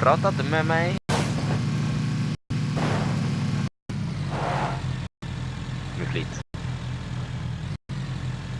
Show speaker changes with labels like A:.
A: praat met mij. Mijn vliet.